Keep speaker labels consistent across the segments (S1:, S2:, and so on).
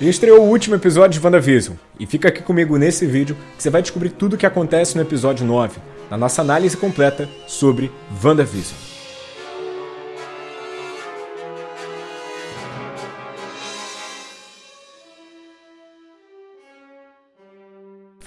S1: E estreou o último episódio de WandaVision. E fica aqui comigo nesse vídeo que você vai descobrir tudo o que acontece no episódio 9, na nossa análise completa sobre WandaVision.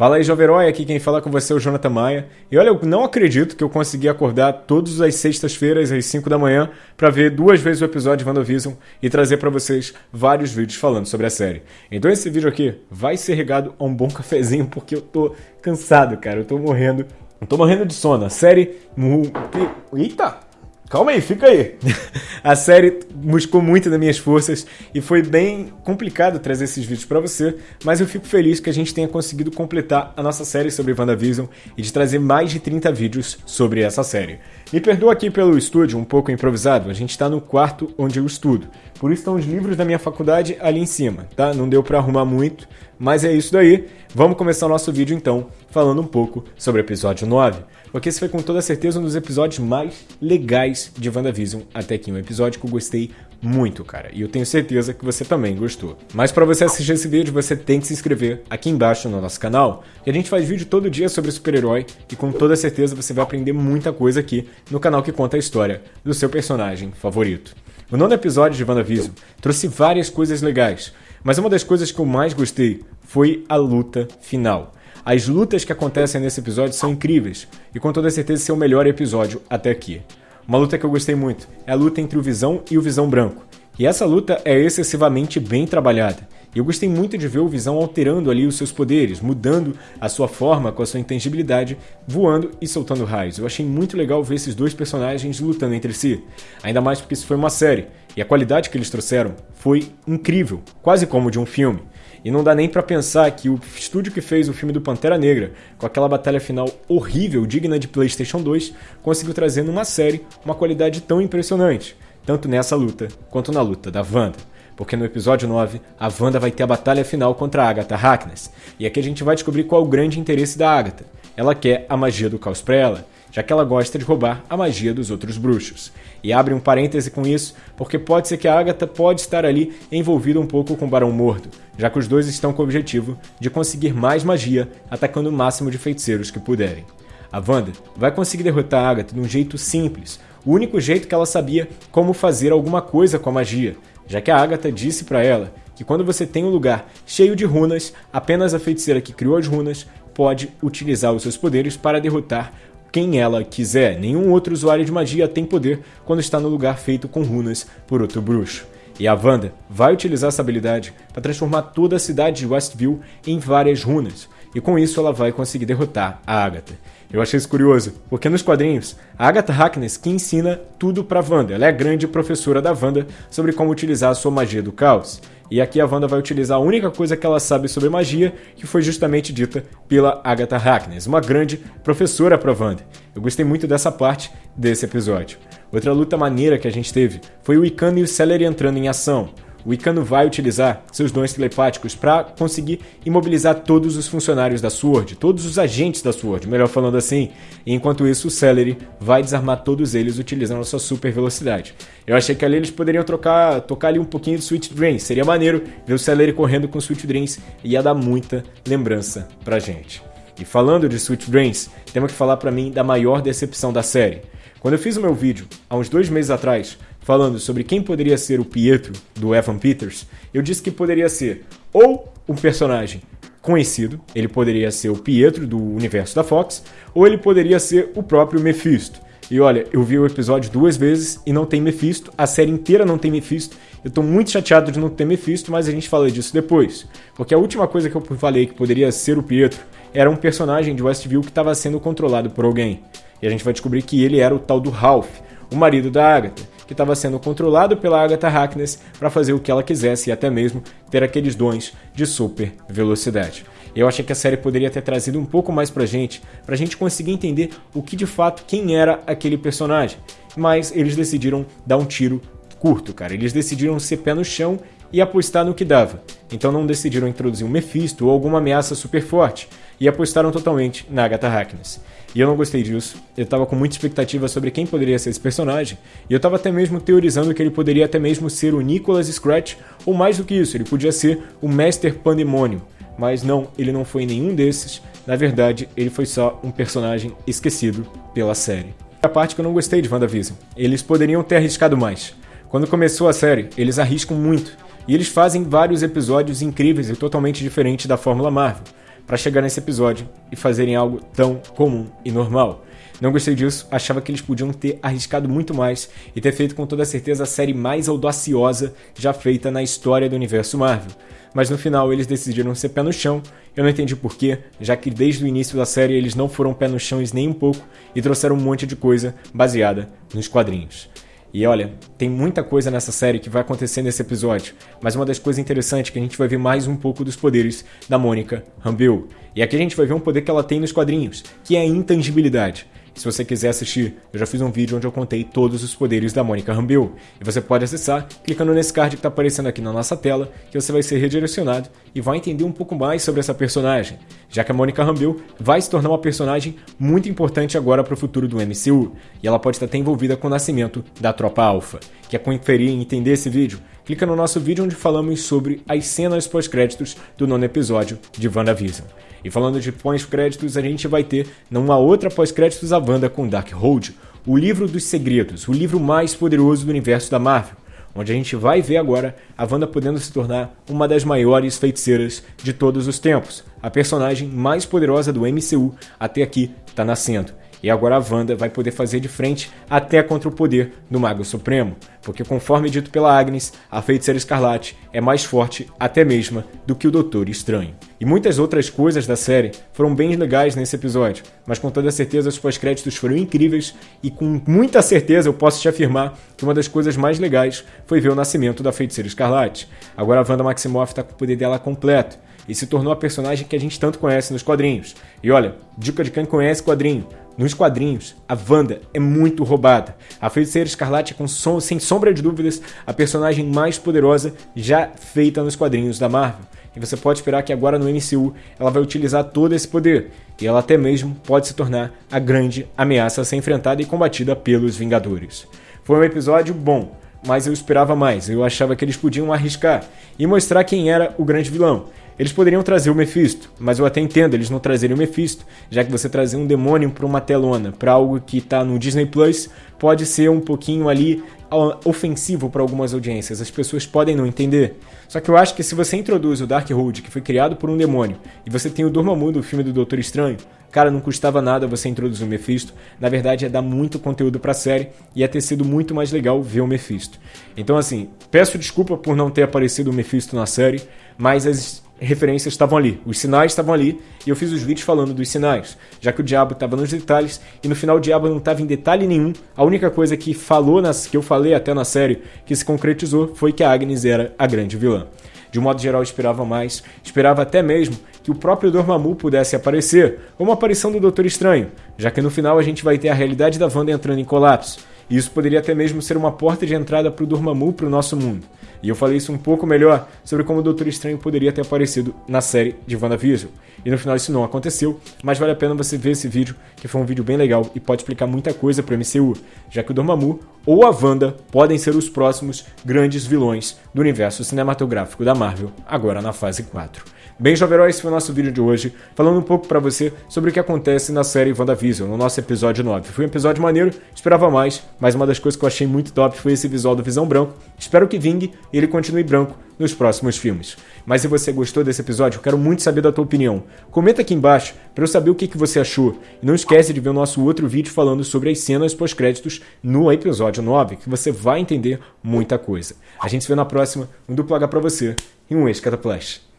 S1: Fala aí, Jovem Herói, aqui quem fala com você é o Jonathan Maia. E olha, eu não acredito que eu consegui acordar todas as sextas-feiras às 5 da manhã para ver duas vezes o episódio de WandaVision e trazer para vocês vários vídeos falando sobre a série. Então esse vídeo aqui vai ser regado a um bom cafezinho porque eu tô cansado, cara. Eu tô morrendo. Eu tô morrendo de sono. A série... Eita! Calma aí, fica aí. a série buscou muito das minhas forças e foi bem complicado trazer esses vídeos para você, mas eu fico feliz que a gente tenha conseguido completar a nossa série sobre WandaVision e de trazer mais de 30 vídeos sobre essa série. Me perdoa aqui pelo estúdio um pouco improvisado, a gente está no quarto onde eu estudo. Por isso estão os livros da minha faculdade ali em cima, tá? Não deu para arrumar muito, mas é isso daí. Vamos começar o nosso vídeo então, falando um pouco sobre o episódio 9 porque esse foi com toda certeza um dos episódios mais legais de WandaVision até aqui. Um episódio que eu gostei muito, cara. E eu tenho certeza que você também gostou. Mas para você assistir esse vídeo, você tem que se inscrever aqui embaixo no nosso canal, que a gente faz vídeo todo dia sobre super-herói e com toda certeza você vai aprender muita coisa aqui no canal que conta a história do seu personagem favorito. O nono episódio de WandaVision trouxe várias coisas legais, mas uma das coisas que eu mais gostei foi a luta final. As lutas que acontecem nesse episódio são incríveis, e com toda certeza esse é o melhor episódio até aqui. Uma luta que eu gostei muito é a luta entre o Visão e o Visão Branco. E essa luta é excessivamente bem trabalhada. E eu gostei muito de ver o Visão alterando ali os seus poderes, mudando a sua forma com a sua intangibilidade, voando e soltando raios. Eu achei muito legal ver esses dois personagens lutando entre si. Ainda mais porque isso foi uma série. E a qualidade que eles trouxeram foi incrível, quase como de um filme. E não dá nem para pensar que o estúdio que fez o filme do Pantera Negra, com aquela batalha final horrível, digna de PlayStation 2, conseguiu trazer numa série uma qualidade tão impressionante, tanto nessa luta quanto na luta da Wanda. Porque no episódio 9, a Wanda vai ter a batalha final contra a Agatha Harkness, e aqui a gente vai descobrir qual o grande interesse da Agatha. Ela quer a magia do caos para ela, já que ela gosta de roubar a magia dos outros bruxos. E abre um parêntese com isso, porque pode ser que a Agatha pode estar ali envolvida um pouco com o Barão Mordo, já que os dois estão com o objetivo de conseguir mais magia, atacando o máximo de feiticeiros que puderem. A Wanda vai conseguir derrotar a Agatha de um jeito simples, o único jeito que ela sabia como fazer alguma coisa com a magia, já que a Agatha disse para ela que quando você tem um lugar cheio de runas, apenas a feiticeira que criou as runas pode utilizar os seus poderes para derrotar quem ela quiser. Nenhum outro usuário de magia tem poder quando está no lugar feito com runas por outro bruxo. E a Wanda vai utilizar essa habilidade para transformar toda a cidade de Westview em várias runas, e com isso ela vai conseguir derrotar a Agatha. Eu achei isso curioso, porque nos quadrinhos, a Agatha Harkness que ensina tudo para Wanda. Ela é a grande professora da Wanda sobre como utilizar a sua magia do caos. E aqui a Wanda vai utilizar a única coisa que ela sabe sobre magia, que foi justamente dita pela Agatha Harkness, uma grande professora para Wanda. Eu gostei muito dessa parte desse episódio. Outra luta maneira que a gente teve foi o Icano e o Celery entrando em ação o Icano vai utilizar seus dons telepáticos para conseguir imobilizar todos os funcionários da SWORD, todos os agentes da SWORD, melhor falando assim. Enquanto isso, o Celery vai desarmar todos eles utilizando a sua super velocidade. Eu achei que ali eles poderiam trocar, tocar ali um pouquinho de Sweet Dreams. Seria maneiro ver o Celery correndo com Sweet Dreams e ia dar muita lembrança pra gente. E falando de Sweet Dreams, temos que falar para mim da maior decepção da série. Quando eu fiz o meu vídeo, há uns dois meses atrás, falando sobre quem poderia ser o Pietro do Evan Peters, eu disse que poderia ser ou um personagem conhecido, ele poderia ser o Pietro do universo da Fox, ou ele poderia ser o próprio Mephisto. E olha, eu vi o episódio duas vezes e não tem Mephisto, a série inteira não tem Mephisto. Eu tô muito chateado de não ter Mephisto, mas a gente fala disso depois. Porque a última coisa que eu falei que poderia ser o Pietro era um personagem de Westview que estava sendo controlado por alguém. E a gente vai descobrir que ele era o tal do Ralph, o marido da Agatha que estava sendo controlado pela Agatha Harkness para fazer o que ela quisesse e até mesmo ter aqueles dons de super velocidade. Eu achei que a série poderia ter trazido um pouco mais pra gente, pra gente conseguir entender o que de fato quem era aquele personagem. Mas eles decidiram dar um tiro curto, cara. Eles decidiram ser pé no chão e apostar no que dava. Então não decidiram introduzir um Mephisto ou alguma ameaça super forte. E apostaram totalmente na Agatha Harkness. E eu não gostei disso. Eu tava com muita expectativa sobre quem poderia ser esse personagem, e eu tava até mesmo teorizando que ele poderia até mesmo ser o Nicholas Scratch, ou mais do que isso, ele podia ser o Master Pandemonium. Mas não, ele não foi nenhum desses. Na verdade, ele foi só um personagem esquecido pela série. A parte que eu não gostei de WandaVision. Eles poderiam ter arriscado mais. Quando começou a série, eles arriscam muito. E eles fazem vários episódios incríveis e totalmente diferentes da Fórmula Marvel para chegar nesse episódio e fazerem algo tão comum e normal. Não gostei disso, achava que eles podiam ter arriscado muito mais e ter feito com toda certeza a série mais audaciosa já feita na história do universo Marvel. Mas no final eles decidiram ser pé no chão, eu não entendi porquê, já que desde o início da série eles não foram pé no chão nem um pouco e trouxeram um monte de coisa baseada nos quadrinhos. E olha, tem muita coisa nessa série que vai acontecer nesse episódio, mas uma das coisas interessantes é que a gente vai ver mais um pouco dos poderes da Mônica Rambeau. E aqui a gente vai ver um poder que ela tem nos quadrinhos, que é a intangibilidade. Se você quiser assistir, eu já fiz um vídeo onde eu contei todos os poderes da Mônica Rambeau. E você pode acessar clicando nesse card que está aparecendo aqui na nossa tela, que você vai ser redirecionado e vai entender um pouco mais sobre essa personagem, já que a Mônica Rambeau vai se tornar uma personagem muito importante agora para o futuro do MCU, e ela pode estar até envolvida com o nascimento da Tropa Alpha. Quer conferir e entender esse vídeo? Clica no nosso vídeo onde falamos sobre as cenas pós-créditos do nono episódio de WandaVision. E falando de pós-créditos, a gente vai ter numa outra pós-créditos a Wanda com Darkhold, o livro dos segredos, o livro mais poderoso do universo da Marvel, onde a gente vai ver agora a Wanda podendo se tornar uma das maiores feiticeiras de todos os tempos. A personagem mais poderosa do MCU até aqui está nascendo. E agora a Wanda vai poder fazer de frente até contra o poder do Mago Supremo, porque conforme dito pela Agnes, a Feiticeira Escarlate é mais forte até mesmo do que o Doutor Estranho. E muitas outras coisas da série foram bem legais nesse episódio, mas com toda certeza os pós-créditos foram incríveis e com muita certeza eu posso te afirmar que uma das coisas mais legais foi ver o nascimento da Feiticeira Escarlate. Agora a Wanda Maximoff está com o poder dela completo e se tornou a personagem que a gente tanto conhece nos quadrinhos. E olha, dica de quem conhece quadrinho, nos quadrinhos, a Wanda é muito roubada. A Feiticeira Escarlate é, com som, sem sombra de dúvidas, a personagem mais poderosa já feita nos quadrinhos da Marvel. E você pode esperar que agora no MCU ela vai utilizar todo esse poder. E ela até mesmo pode se tornar a grande ameaça a ser enfrentada e combatida pelos Vingadores. Foi um episódio bom, mas eu esperava mais. Eu achava que eles podiam arriscar e mostrar quem era o grande vilão. Eles poderiam trazer o Mephisto, mas eu até entendo eles não trazerem o Mephisto, já que você trazer um demônio para uma telona, para algo que está no Disney Plus, pode ser um pouquinho ali ofensivo para algumas audiências. As pessoas podem não entender. Só que eu acho que se você introduz o Darkhold, que foi criado por um demônio, e você tem o Dormammu do filme do Doutor Estranho, cara, não custava nada você introduzir o Mephisto. Na verdade, é dar muito conteúdo para a série e ia ter sido muito mais legal ver o Mephisto. Então, assim, peço desculpa por não ter aparecido o Mephisto na série, mas as referências estavam ali, os sinais estavam ali, e eu fiz os vídeos falando dos sinais, já que o diabo estava nos detalhes, e no final o diabo não estava em detalhe nenhum. A única coisa que falou nas, que eu falei até na série que se concretizou foi que a Agnes era a grande vilã. De um modo geral, esperava mais, esperava até mesmo que o próprio Dormammu pudesse aparecer, ou uma aparição do Doutor Estranho, já que no final a gente vai ter a realidade da Wanda entrando em colapso. E isso poderia até mesmo ser uma porta de entrada para o Dormammu para o nosso mundo. E eu falei isso um pouco melhor sobre como o Doutor Estranho poderia ter aparecido na série de WandaVision. E no final isso não aconteceu, mas vale a pena você ver esse vídeo, que foi um vídeo bem legal e pode explicar muita coisa para o MCU, já que o Dormammu ou a Wanda podem ser os próximos grandes vilões do universo cinematográfico da Marvel, agora na fase 4. Bem, Jovem esse foi o nosso vídeo de hoje, falando um pouco para você sobre o que acontece na série WandaVision, no nosso episódio 9. Foi um episódio maneiro, esperava mais, mas uma das coisas que eu achei muito top foi esse visual do Visão Branco. Espero que vingue e ele continue branco nos próximos filmes. Mas se você gostou desse episódio, eu quero muito saber da tua opinião. Comenta aqui embaixo para eu saber o que, que você achou. E não esquece de ver o nosso outro vídeo falando sobre as cenas pós-créditos no episódio 9, que você vai entender muita coisa. A gente se vê na próxima, um duplo H pra você e um ex-cataplastia.